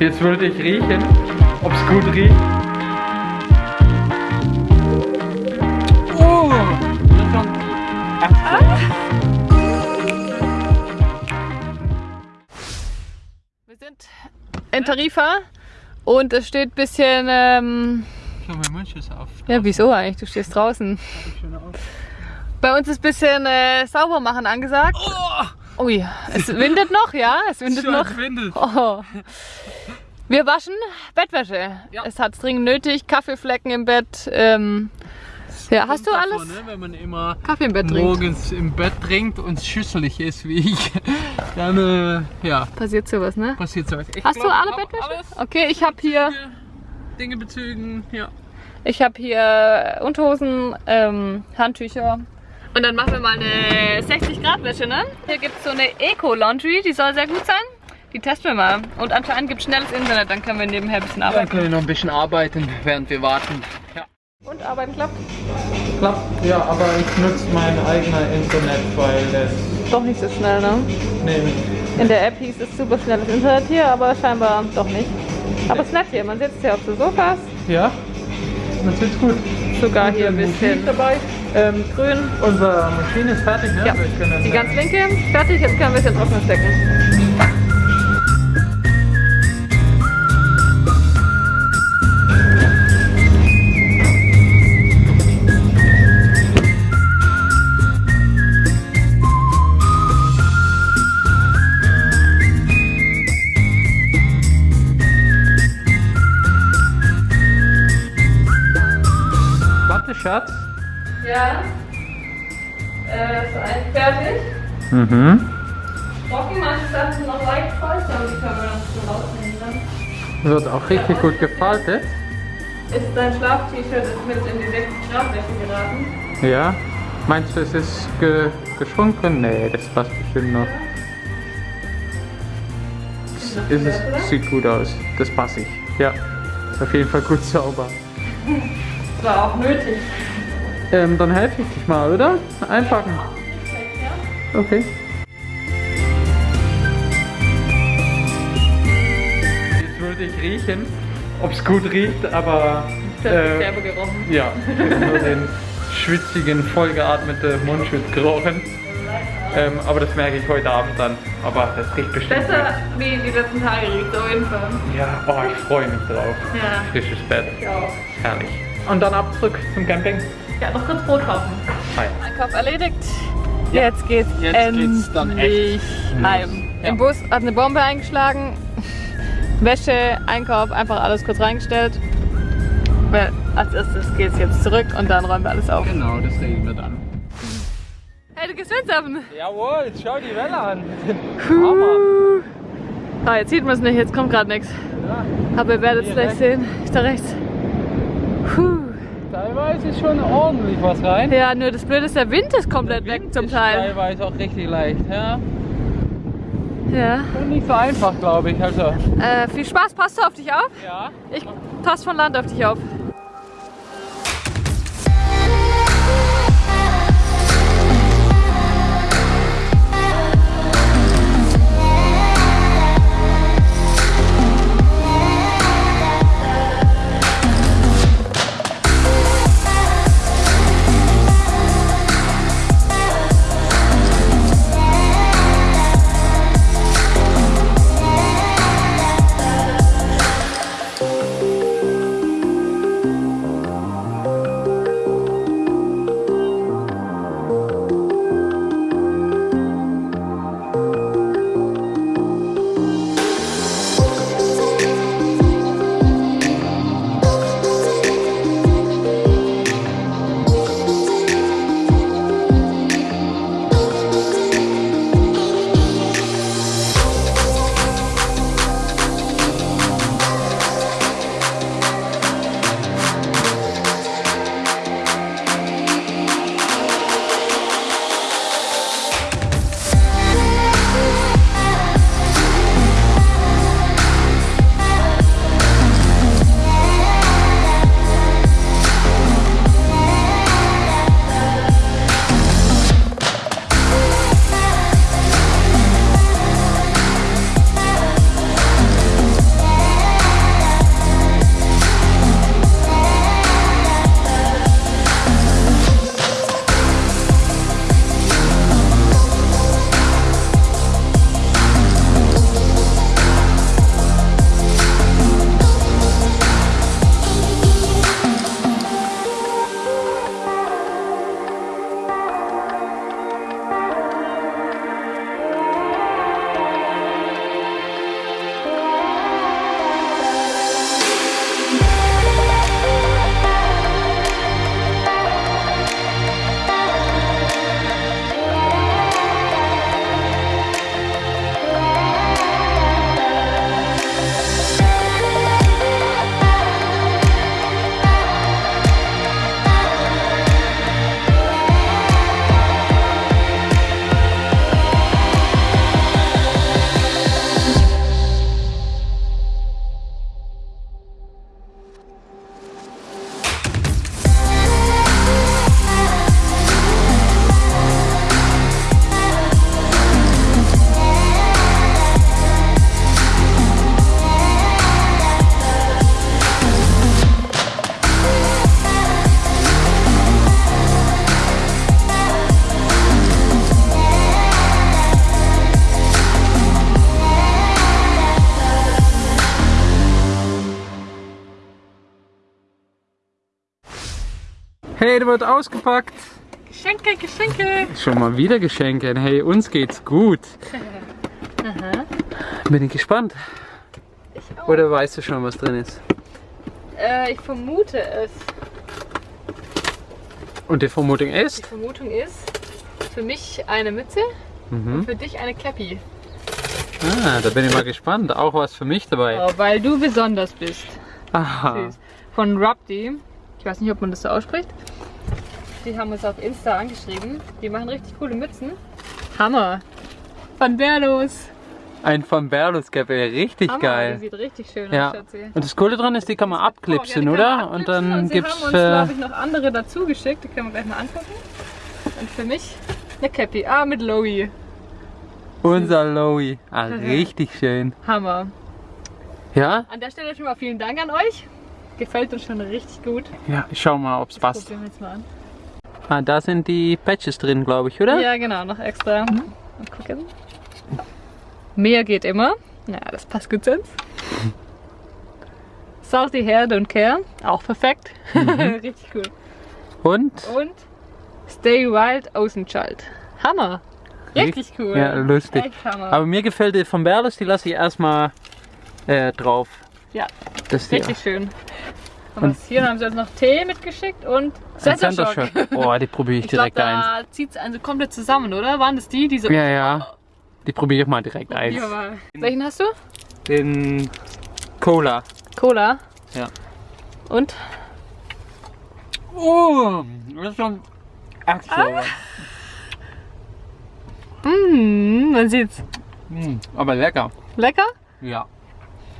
Jetzt würde ich riechen, ob es gut riecht. Oh! Wir sind in Tarifa und es steht ein bisschen. Ähm, Ich habe meinen Mundschutz auf. ja, wieso eigentlich? Du stehst draußen. Bei uns ist ein bisschen äh, sauber machen angesagt. Oh! Ui, es windet noch, ja? Es windet Schon noch. windet. Oh. Wir waschen Bettwäsche. Ja. Es hat dringend nötig. Kaffeeflecken im Bett. Ähm, ja, hast du Kommt alles? davon, ne, wenn man immer Kaffee im Bett trinkt. morgens im Bett trinkt und schüsselig ist wie ich, dann äh, ja, Passiert sowas, ne? passiert sowas. Ich Hast du glaub, alle ich hab Bettwäsche? Alles. Okay, ich habe hier, Dinge bezügen, ja. ich habe hier Unterhosen, ähm, Handtücher. Und dann machen wir mal eine 60 Grad Wäsche, ne? Hier gibt es so eine Eco Laundry, die soll sehr gut sein. Die testen wir mal. Und anscheinend gibt es schnelles Internet, dann können wir nebenher ein bisschen Dann arbeiten. können wir noch ein bisschen arbeiten, während wir warten. Ja. Und arbeiten klappt Klappt, ja, aber ich nutze mein eigener Internet, weil das. doch nicht so schnell, ne? Nee, In der App hieß es super schnelles Internet hier, aber scheinbar doch nicht. Aber es ist nett hier, man sitzt hier auf so Sofas, ja, man sitzt gut. Sogar hier ein bisschen dabei. Ähm, grün. unsere Maschine ist fertig, ne? Ja, die ganz linke, fertig, jetzt können wir es den Trockner stecken. Schatz. Ja, äh, ist ein fertig. Mhm. Trocken, manche Sachen noch leicht feucht, aber die können wir noch so rausnehmen. Wird auch richtig gut gefaltet. Ist dein Schlaf-T-Shirt mit in die 60 Grad Wäsche geraten? Ja. Meinst du, es ist ge geschwunken? Nee, das passt bestimmt noch. Sieht Ist es, sieht gut aus. Das passe ich. Ja. Auf jeden Fall gut sauber. Das war auch nötig. Ähm, dann helfe ich dich mal, oder? Einpacken. Ja? Okay. Jetzt würde ich riechen, ob es gut riecht, aber Ich äh, derbe gerochen. ja, ich habe nur den schwitzigen, vollgeatmeten Mundschutz gerochen. Ähm, aber das merke ich heute Abend dann. Aber das riecht bestimmt Besser wie die letzten Tage riecht, auf jeden Fall. gut. Ja, oh, ich freue mich drauf. Ja, Frisches Bett. ich auch. Herrlich. Und dann ab zurück zum Camping. Ja, noch kurz Brot kaufen. Hi. Einkauf erledigt. Jetzt geht's Jetzt endlich geht's dann echt heim. Ja. Im Bus hat eine Bombe eingeschlagen. Wäsche, Einkauf, einfach alles kurz reingestellt. Weil als erstes geht's jetzt zurück und dann räumen wir alles auf. Genau, das reden wir dann. Hey, du gehst Windsurfen. Jawohl, jetzt schau die Welle an. Puh. Ah, jetzt sieht man es nicht, jetzt kommt gerade nichts. Ja, Aber ihr werdet es gleich rechts. sehen. Ist da rechts. Teilweise ist schon ordentlich was rein. Ja, nur das Blöde ist, der Wind ist komplett weg zum Teil. Teilweise auch richtig leicht, ja. Ja. Und nicht so einfach, glaube ich. Also, Äh, viel Spaß, passt du auf dich auf? ja. Ich passe von Land auf dich auf. Pakete wird ausgepackt. Geschenke, Geschenke. Schon mal wieder Geschenke. Hey, uns geht's gut. Bin ich gespannt. Oder weißt du schon, was drin ist? Äh, ich vermute es. Und die Vermutung Die ist? Vermutung ist, für mich eine Mütze Mhm. und für dich eine Cappy. Ah, da bin ich mal gespannt. Auch was für mich dabei. Oh, weil du besonders bist. Aha. Süß. Von Rubdi. Ich weiß nicht, ob man das so ausspricht. Die haben uns auf Insta angeschrieben. Die machen richtig coole Mützen. Hammer. Von Berlos. Ein von Berlus Cappy. Richtig Hammer. Die geil. sieht richtig schön Ja. aus, Schatzi. Und das Coole dran ist, die kann man abklipsen, Oh, ja, die oder? Und dann und sie gibt's haben uns, glaube ich, noch andere dazu geschickt. Die können wir gleich mal angucken. Und für mich eine Cappy. Ah, mit Lowy. unser Lowy. Ah, richtig schön. Hammer. Ja? An der Stelle schon mal vielen Dank an euch. Gefällt uns schon richtig gut. Ja, ich schau mal, ob's passt. Probieren wir jetzt mal an. Ah, da sind die Patches drin, glaube ich, oder? Ja, genau, noch extra. Mal gucken. Mehr geht immer. Ja, das passt gut uns. Salty Hair Don't Care. Auch perfekt. Richtig cool. Und? Und Stay Wild Außenschalt. Hammer. Richtig cool. Ja, lustig. Aber mir gefällt die von Berlus, die lasse ich erstmal äh, drauf. Ja, Das richtig schön. Und hier haben sie uns noch Tee mitgeschickt und ein Center Shock. Oh, die probiere ich Ich direkt eins. da zieht es also komplett zusammen, oder? Waren das die, diese Ja, ja. Die probiere ich mal direkt eins. Ja, aber- Welchen hast du? Den Cola. Cola. Ja. Und? Oh, das ist schon echt sauer. Mmh, man sieht's. Mm, aber lecker. Lecker? Ja.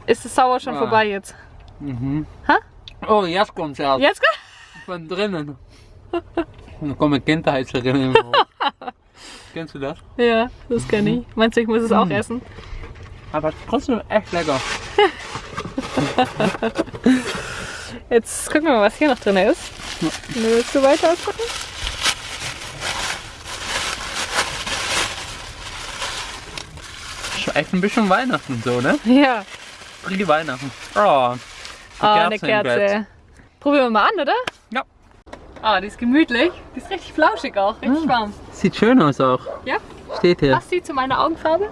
Ist das Sauer schon Ah. vorbei jetzt? Mhm. Ha? Oh, jetzt kommt's erst. Jetzt? Von drinnen. Da kommen Kindheitserinnerungen hoch. Kennst du das? Ja, das kann ich. Meinst du, ich muss es auch essen? Aber trotzdem echt lecker. Jetzt gucken wir mal, was hier noch drin ist. Willst du weiter auspacken? Ist echt ein bisschen Weihnachten so, ne? Ja. Frühe Weihnachten. Oh. Oh, eine Kerze. Probieren wir mal an, oder? Ja. Ah, die ist gemütlich. Die ist richtig flauschig auch. Richtig warm. Sieht schön aus auch. Ja? Steht hier. Passt die zu meiner Augenfarbe?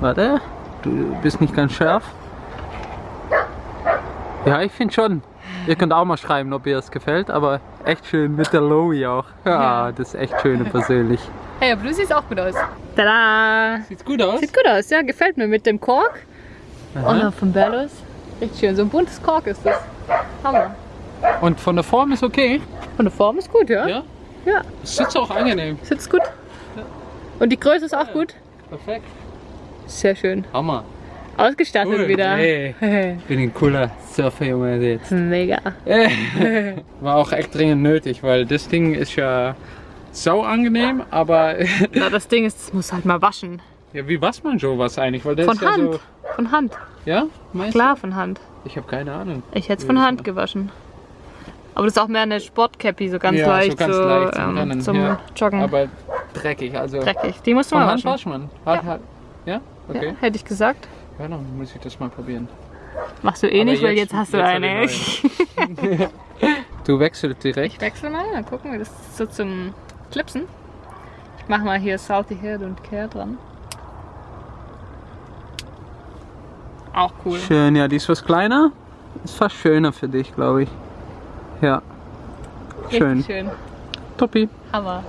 Warte. Du bist nicht ganz scharf. Ja, ich finde schon. Ihr könnt auch mal schreiben, ob ihr es gefällt, aber echt schön mit der Lowy auch. Ja, Ja. das ist echt schön persönlich. Hey, aber du siehst auch gut aus. Tada! Sieht gut aus. Sieht gut aus, ja. Gefällt mir mit dem Kork. Dann von Bellos. Richtig schön. So ein buntes Kork ist das. Hammer. Und von der Form ist okay. Von der Form ist gut, ja? Ja. Ja. Sitzt auch angenehm. Sitzt gut. Und die Größe ist auch gut. Perfekt. Sehr schön. Hammer. Ausgestattet Cool. wieder. Hey. Bin ein cooler Surferjunge jetzt. Mega. War auch echt dringend nötig, weil das Ding ist ja sau angenehm, aber Na, das Ding ist, das muss halt mal waschen. Ja, wie wasst man sowas eigentlich? Weil das Von ist ja Hand. so. Von Hand. Ja? Meinst Klar, von Hand. Ich habe keine Ahnung. Ich hätte es von Hand gewaschen. Aber das ist auch mehr eine Sportcappy, so ganz Ja, so leicht, ganz so, leicht zum ähm, zum ja. Joggen. Aber dreckig, also. Dreckig. Die musst du mal Hand waschen. man. Hat, hat, ja? Okay. Ja, hätte ich gesagt. Ja, dann muss ich das mal probieren. Machst du eh Aber nicht, weil jetzt- jetzt hast du jetzt eine. Du wechselst direkt. Ich wechsle mal, mal gucken, wie das ist so zum Clipsen. Ich mach mal hier Salty Hair und Care dran. Auch cool. Schön, ja, die ist was kleiner. Ist fast schöner für dich, glaube ich. Ja. Schön. Richtig schön. Toppi. Hammer.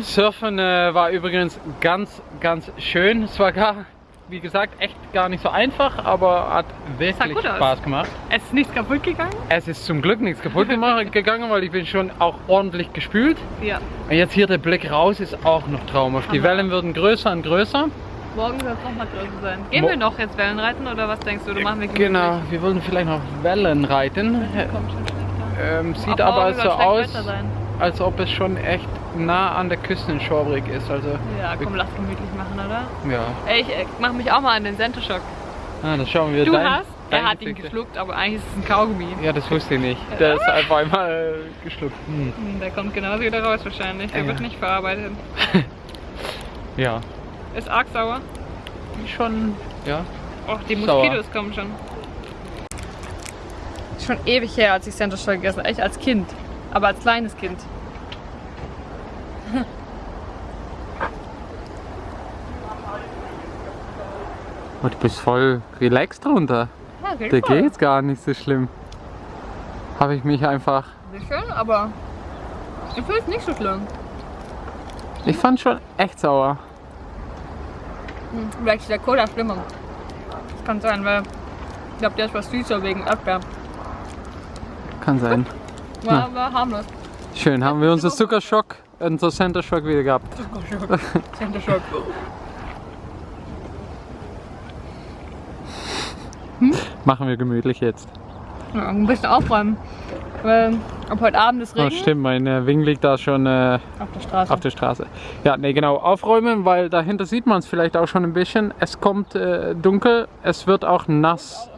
Surfen äh, war übrigens ganz, ganz schön. Es war gar, wie gesagt, echt gar nicht so einfach, aber hat wirklich gut aus. Spaß gemacht. Es ist nichts kaputt gegangen? Es ist zum Glück nichts kaputt gegangen, weil ich bin schon auch ordentlich gespült. Ja. Und jetzt hier der Blick raus ist auch noch traumhaft. Die. Wellen würden größer und größer. Morgen soll es nochmal größer sein. Gehen Mo- wir noch jetzt Wellen reiten oder was denkst du? Oder machen wir? Genau, wir wollen vielleicht noch Wellen reiten. Kommt schon schlechter. Ähm, sieht Auch aber so aus, als ob es schon echt nah an der Küste in Schwabrig ist. Also, Ja, komm, lass gemütlich machen, oder? ja. Ey, ich äh, mach mich auch mal an den Centershock. Ah, dann schauen wir Du dein, hast? dein Er hat ihn geschluckt, aber eigentlich ist es ein Kaugummi. Ja, das wusste ich nicht. Der ist einfach einmal äh, geschluckt. Hm. Hm, Der kommt genauso wieder raus wahrscheinlich. Der Ja. wird nicht verarbeitet. Ja. Ist arg sauer. Schon, ja. Och, die. Moskitos kommen schon. Schon ewig her, als ich Shock gegessen habe. Echt als Kind. Aber als kleines Kind. Oh, du bist voll relaxed drunter. Ja, geht Da voll. geht's gar nicht so schlimm. Habe ich mich einfach. Nicht schön, aber ich finde es nicht so schlimm. Ich fand schon echt sauer. Hm, Vielleicht ist der Cola schlimmer. Das kann sein, weil ich glaube, der ist was süßer wegen Erdbeer. Kann sein. War, war harmlos. Schön, haben wir unser Zuckerschock, unser Center Shock wieder gehabt. Center Shock. Machen wir gemütlich jetzt. Ja, ein bisschen aufräumen. Weil ab heute Abend ist Oh, Regen stimmt, mein äh, Wing liegt da schon äh, auf der Straße. auf der Straße. Ja, nee, genau, aufräumen, weil dahinter sieht man es vielleicht auch schon ein bisschen. Es kommt äh, dunkel, es wird auch nass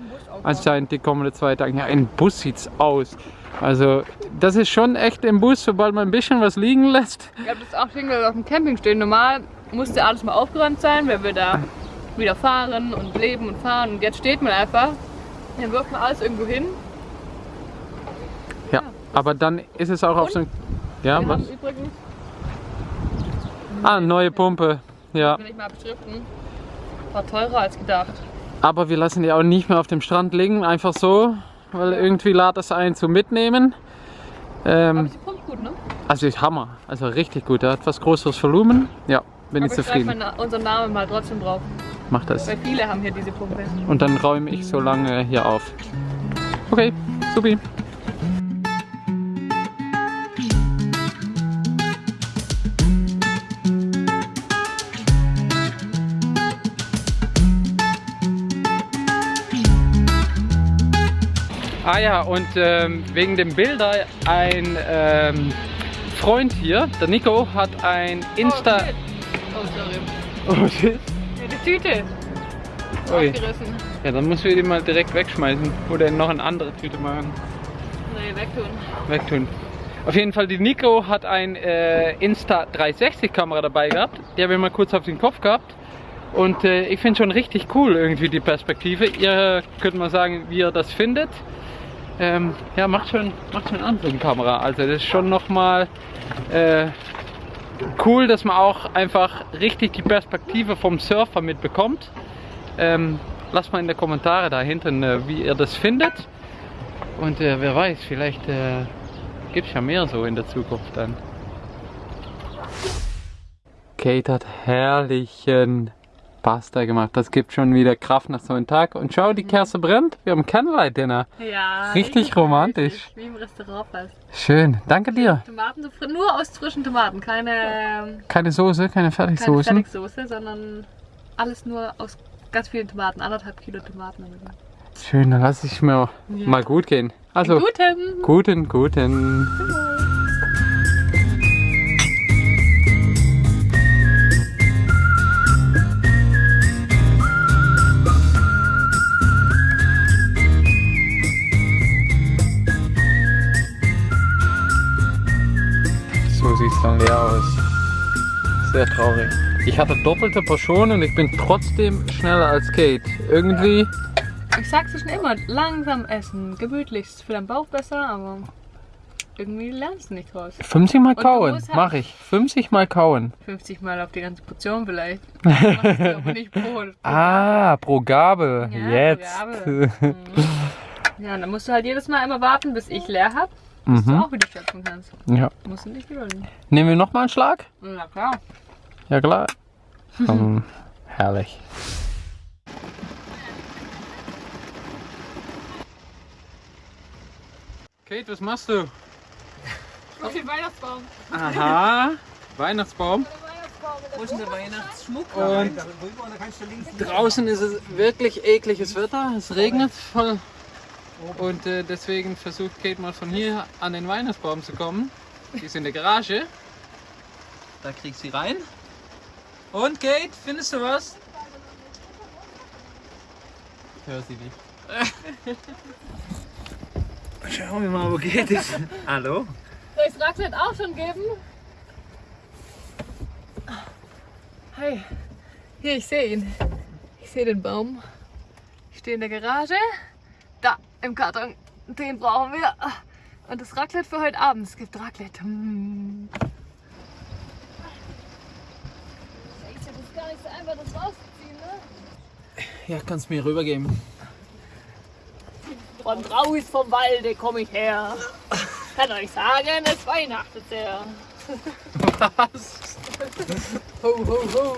anscheinend die kommenden zwei Tage. Ja, im Bus sieht's aus. Also, das ist schon echt im Bus, sobald man ein bisschen was liegen lässt. Ich habe das auch Ding, das auf dem Camping stehen. Normal musste alles mal aufgeräumt sein, weil wir da wieder fahren und leben und fahren. Und jetzt steht man einfach. Dann wirft man alles irgendwo hin. Aber dann ist es auch auf so ein. Ja, Wir was? übrigens, Ah, neue Pumpe. Ja, will ich mal beschriften, war teurer als gedacht. aber wir lassen die auch nicht mehr auf dem Strand liegen, einfach so, weil irgendwie lädt das ein zum Mitnehmen. Aber Ähm, sie pumpt gut, ne? also ist Hammer, also richtig gut. Er hat etwas größeres Volumen. Ja, bin ich Aber ich zufrieden. meinen- unseren Namen mal trotzdem drauf. Mach das. Weil viele haben hier diese Pumpe. Und dann räume ich so lange hier auf. Okay, supi. Ah ja, und ähm, wegen dem Bilder, ein ähm, Freund hier, der Nico, hat ein Insta... Oh, shit. oh sorry. Oh, shit. Ja, die Tüte. Ui. Aufgerissen. Ja, dann musst du die mal direkt wegschmeißen oder noch eine andere Tüte machen. Nee, wegtun. Wegtun. Auf jeden Fall, die Nico hat ein äh, Insta 360 Kamera dabei gehabt. Die habe ich mal kurz auf den Kopf gehabt. Und äh, ich finde schon richtig cool irgendwie die Perspektive. Ihr könnt mal sagen, wie ihr das findet. Ähm, ja, macht schon, macht schon an so eine Kamera. Also das ist schon nochmal äh, cool, dass man auch einfach richtig die Perspektive vom Surfer mitbekommt. Ähm, lasst mal in den Kommentare da hinten, äh, wie ihr das findet. Und äh, wer weiß, vielleicht äh, gibt es ja mehr so in der Zukunft dann. Kate hat herrlichen Pasta gemacht. Das gibt schon wieder Kraft nach so einem Tag. Und schau, die Kerze brennt. Wir haben Candlelight Dinner. Ja. Richtig romantisch. Wie im Restaurant fast. Schön. Danke dir. Tomaten, nur aus frischen Tomaten. Keine, Keine Soße, keine keine Fertigsoßen. Fertigsoße, sondern alles nur aus ganz vielen Tomaten. Anderthalb Kilo Tomaten. Schön, dann lasse ich mir Ja. mal gut gehen. Also, Guten. guten, guten. So dann leer aus. Sehr traurig. Ich hatte doppelte Portion und ich bin trotzdem schneller als Kate. Irgendwie Ich sag's dir schon immer, langsam essen. Gemütlich ist für deinen Bauch besser, aber irgendwie lernst du nicht raus. 50 mal du kauen. musst Mach ich. 50 mal kauen. 50 Mal auf die ganze Portion vielleicht. Pro, pro Ah, pro Gabel. Ja, Jetzt. pro Gabel. Ja, dann musst du halt jedes Mal immer warten, bis ich leer hab, bis du mhm. auch wieder schöpfen kannst. Ja. Musst du nicht gewöhnen. Nehmen wir nochmal einen Schlag? Na klar. Ja, klar. Hm, herrlich. Kate, was machst du? Auf den Weihnachtsbaum. Aha. Weihnachtsbaum. Wo ist denn der Weihnachtsschmuck? Und draußen ist es wirklich ekliges Wetter. Es regnet voll. Und äh, deswegen versucht Kate mal von hier an den Weihnachtsbaum zu kommen. Die ist in der Garage. Da kriegt sie rein. Und Kate, findest du was? Hör sie nicht. Schauen wir mal, wo geht es? Hallo? Soll ich das Raclette auch schon geben? Hey, hier, ich sehe ihn. Ich sehe den Baum. Ich stehe in der Garage. Im Karton. Den brauchen wir. Und das Raclette für heute Abend. Es gibt Raclette. Hm. Das ist gar nicht so einfach, das rauszuziehen, ne? Ja, kannst mir rübergeben. Von raus vom Walde komme ich her. Kann euch sagen, es weihnachtet sehr. Was? Ho, ho, ho.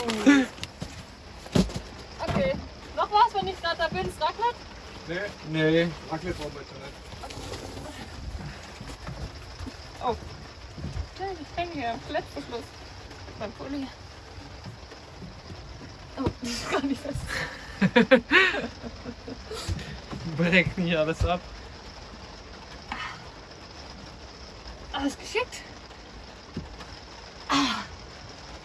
Okay. Noch was, wenn ich gerade da bin? Das Raclette? Nee, Nee. Raclette brauchen wir jetzt nicht. Ich hänge hier. Klettverschluss. Beim Pulli. Oh, das ist gar nicht fest. Brechen hier alles ab. Alles geschickt.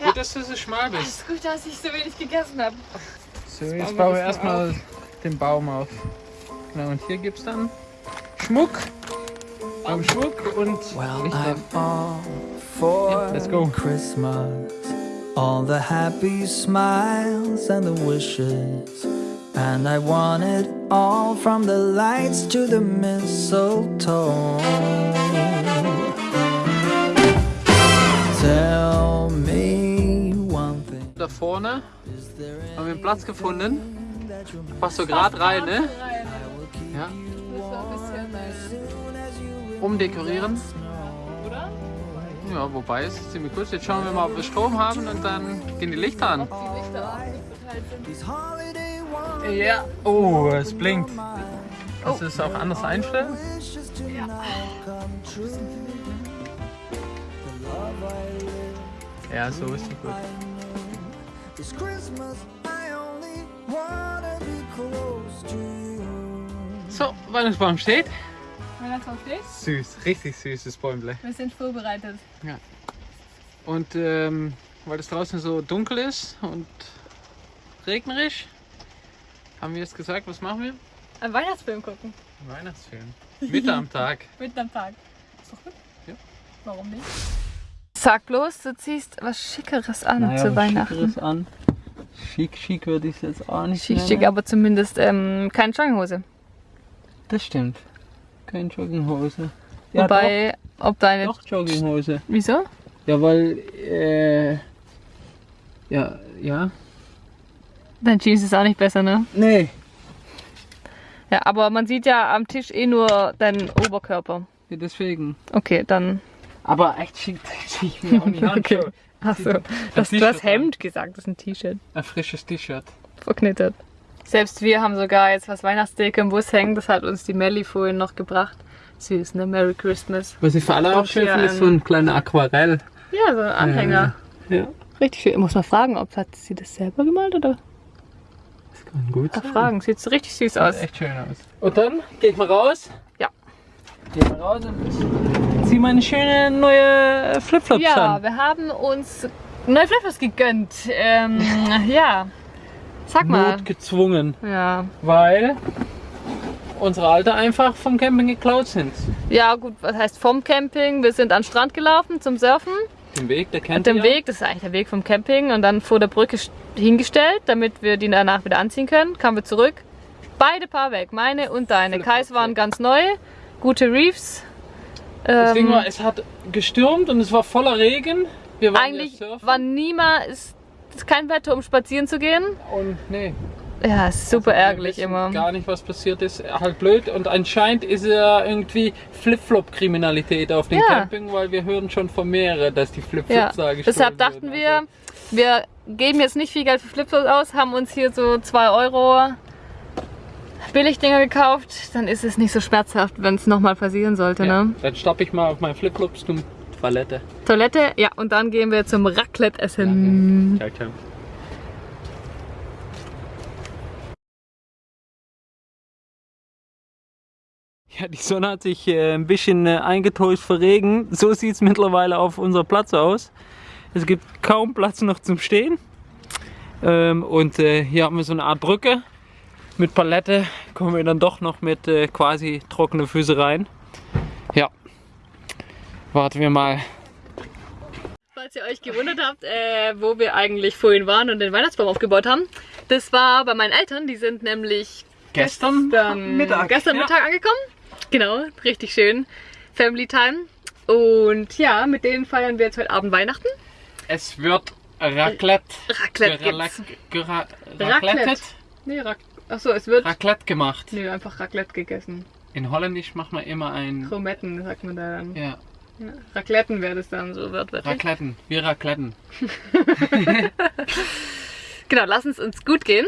Gut, dass du so schmal Es bist. ist gut, dass ich so wenig gegessen habe. So, jetzt bauen wir erstmal den Baum auf. Genau, und hier gibt es dann Schmuck. Baumschmuck und Well. I'm all for Yeah, let's go. Christmas. All the happy smiles and the wishes. And I want it all from the lights to the mistletoe. Tell me one thing. Da vorne haben wir einen Platz gefunden. Passt so gerade rein, ne? Ja. Umdekorieren. Oder? Ja, wobei es ist ziemlich gut. Jetzt schauen wir mal, ob wir Strom haben und dann gehen die Lichter an. Die Lichter auch sind. Ja. Oh, es blinkt. Kannst du es auch anders einstellen? live Ja, so ist es gut. This Christmas I only wanna be close to you. So, Weihnachtsbaum steht. Weihnachtsbaum steht. Süß, richtig süßes Bäumle. Wir sind vorbereitet. Und ähm, weil es draußen so dunkel ist und regnerisch, haben wir jetzt gesagt, was machen wir? Ein Weihnachtsfilm gucken. Weihnachtsfilm. Mitte am Tag. Mitten am Tag. Ist doch gut. Ja. Warum nicht? Sag bloß, du ziehst was Schickeres an zu Weihnachten. an. Schick, schick würde ich es jetzt auch nicht Schick, schick, aber zumindest ähm, keine Jogginghose. Das stimmt. Keine Jogginghose. Ja, Wobei, ob deine. doch, doch Jogginghose. Wieso? Ja, weil, äh, ja, ja. Dein Jeans ist auch nicht besser, ne? Nee. Ja, aber man sieht ja am Tisch eh nur deinen Oberkörper. Ja, deswegen. Okay, dann. Aber echt schick, schick mir auch nicht. Okay. Achso, du hast Hemd gesagt, das ist ein T-Shirt. Ein frisches T-Shirt. Verknittet. Selbst wir haben sogar jetzt was Weihnachtsdeko im Bus hängen. Das hat uns die Melli vorhin noch gebracht. Süß, ne? Merry Christmas. Was ich für alle auch schön finde, ist so ein kleiner Aquarell. Ja, so ein Anhänger. Ja. Richtig schön. Ich muss mal fragen, ob hat sie das selber gemalt oder? Das kann gut Mal sein. fragen. Sieht so richtig süß aus. Sieht echt schön aus. Und dann gehe ich mal raus. Ja. Gehe mal raus und zieh meine schöne neue Flipflops Ja, an. wir haben uns neue Flipflops gegönnt. Ähm, ja. Sag mal. Not gezwungen, Ja. weil unsere alte einfach vom Camping geklaut sind. Ja, gut, was heißt vom Camping? Wir sind an den Strand gelaufen zum Surfen. Den Weg, der kennt ihr. Weg, das ist eigentlich der Weg vom Camping und dann vor der Brücke st- hingestellt, damit wir die danach wieder anziehen können. Kamen wir zurück. Beide Paar weg, meine und deine. Kais war waren ganz neu, gute Reefs. Das Ding Ähm, war, es hat gestürmt und es war voller Regen. Wir waren eigentlich war niemals ist, ist kein Wetter, um spazieren zu gehen. und nee. Ja, ist super Wir ärgerlich immer. Gar nicht, was passiert ist. Halt blöd. Und anscheinend ist ja irgendwie Flip-Flop-Kriminalität auf dem Ja. Camping, weil wir hören schon von mehreren, dass die Flipflops Ja, da gestohlen deshalb dachten wurden. wir, Also, wir geben jetzt nicht viel Geld für Flipflops aus, haben uns hier so 2 Euro Billigdinger gekauft. Dann ist es nicht so schmerzhaft, wenn es nochmal passieren sollte. ja, Ne? Dann stoppe ich mal auf meinen Flipflops zum Toilette. Toilette, ja, und dann gehen wir zum Raclette essen. Ciao, ciao. Ja, die Sonne hat sich äh, ein bisschen äh, eingetäuscht für Regen. So sieht es mittlerweile auf unserem Platz aus. Es gibt kaum Platz noch zum Stehen. Ähm, und äh, hier haben wir so eine Art Brücke. Mit Palette kommen wir dann doch noch mit quasi trockene Füße rein. Ja. Warten wir mal. Falls ihr euch gewundert habt, äh, wo wir eigentlich vorhin waren und den Weihnachtsbaum aufgebaut haben, das war bei meinen Eltern. Die sind nämlich Gestern gestern Mittag. gestern Ja. Mittag angekommen. Genau, richtig schön. Family Time. Und ja, mit denen feiern wir jetzt heute Abend Weihnachten. Es wird Raclette. Raclette gibt's. Raclette. Nee, Rac Achso, es wird. Raclette gemacht. Nö, einfach Raclette gegessen. In Holländisch macht man immer ein. Krometten sagt man da dann. Ja, Ja. Racletten wäre das dann so wird wirklich. Racletten. Wir Racletten. Genau, lass uns uns gut gehen.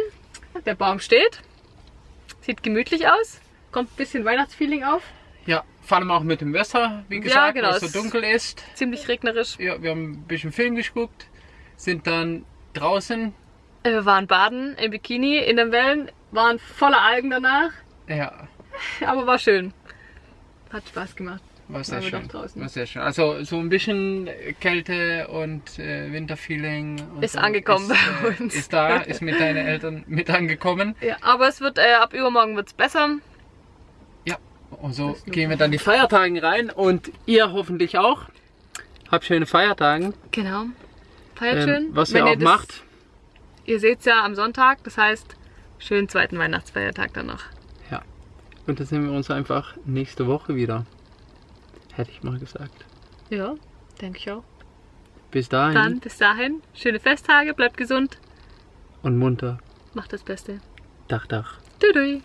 Der Baum steht. Sieht gemütlich aus. Kommt ein bisschen Weihnachtsfeeling auf. Ja, vor allem auch mit dem Wetter, wie gesagt, genau, weil es so dunkel ist. Ziemlich regnerisch. Ja, wir haben ein bisschen Film geguckt, sind dann draußen. Äh, Wir waren baden im Bikini in den Wellen, waren voller Algen danach, Ja, aber war schön. Hat Spaß gemacht. War sehr schön. War sehr schön. Also so ein bisschen Kälte und äh, Winterfeeling. Und Ist so angekommen ist, bei äh, uns. Ist da, ist mit deinen Eltern mit angekommen. Ja, aber es wird, äh, ab übermorgen wird's besser. Ja, und so gehen wir dann die Feiertagen rein und ihr hoffentlich auch. Habt schöne Feiertage. Genau. Feiert schön. Ähm, was ihr auch das- macht. Ihr seht's ja am Sonntag, das heißt, schönen zweiten Weihnachtsfeiertag dann noch. Und dann sehen wir uns einfach nächste Woche wieder. Hätte ich mal gesagt. Ja, denke ich auch. Bis dahin Dann bis dahin, schöne Festtage, bleibt gesund, und munter. macht das Beste. Dach, Dach. Tschüss.